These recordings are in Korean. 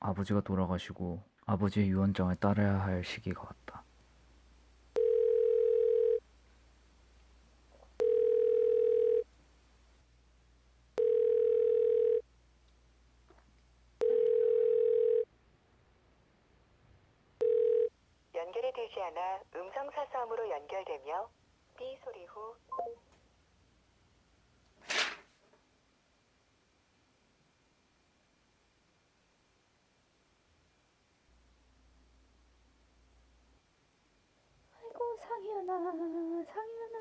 아버지가 돌아가시고 아버지의 유언장을 따라야 할 시기가 왔다. 연결이 되지 않아 음성 사서음으로 연결되며 삐 소리 후 아이고 상현아 상현아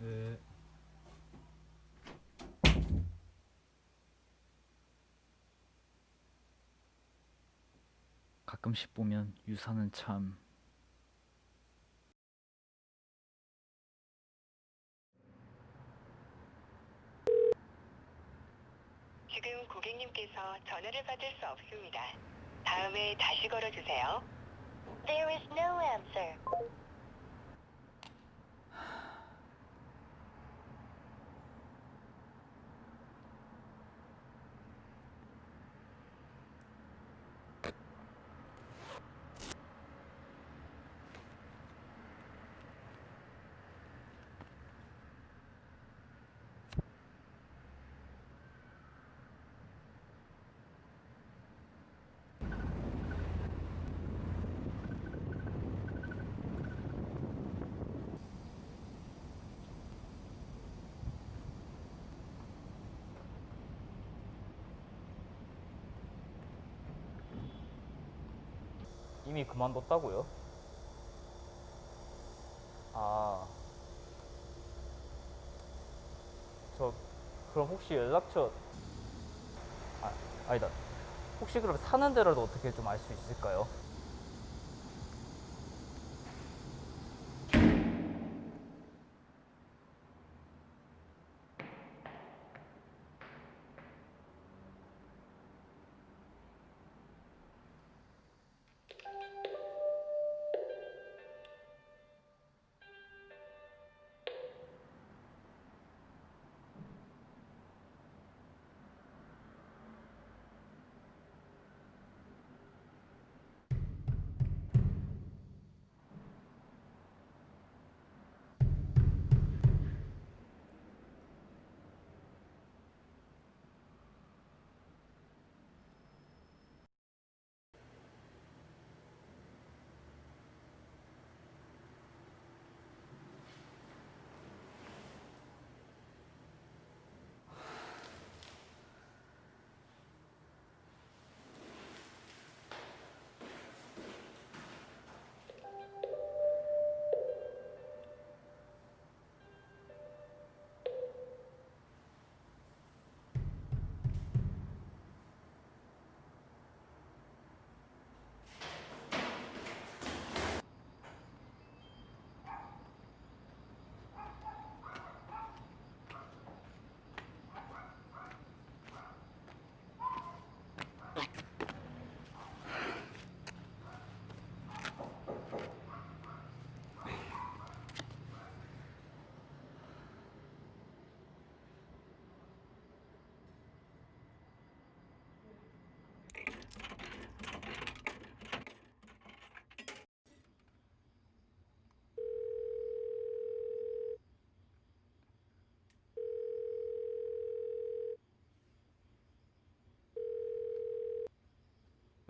네. 가끔씩 보면 유사는 참 지금 고객님께서 전화를 받을 수 없습니다. 다음에 다시 걸어주세요. There is no answer. 이미 그만뒀다고요? 아. 저 그럼 혹시 연락처 아, 아니다. 혹시 그럼 사는 데라도 어떻게 좀 알 수 있을까요?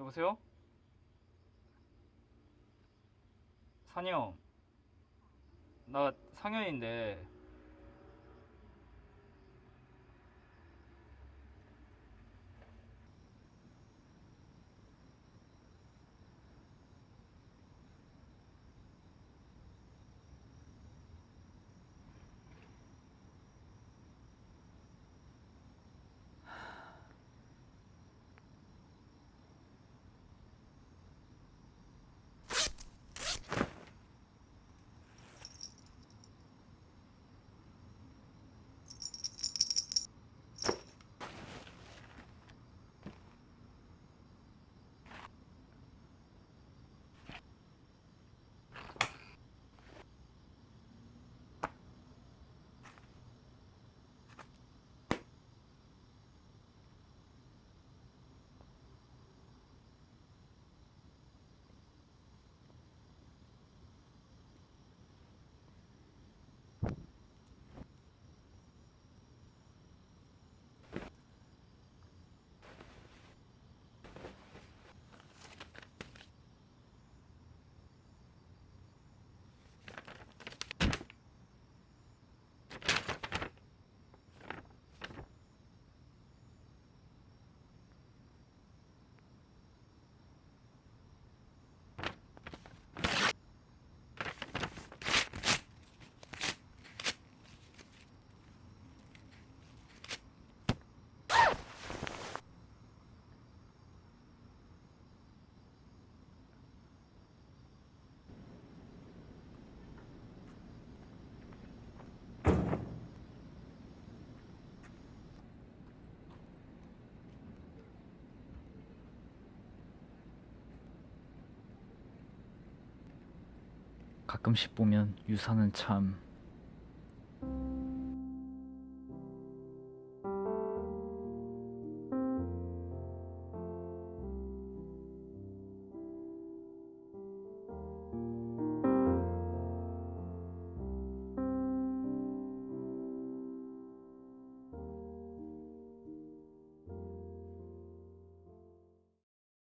여보세요? 산이 형. 나 상현인데 가끔씩 보면 유사는 참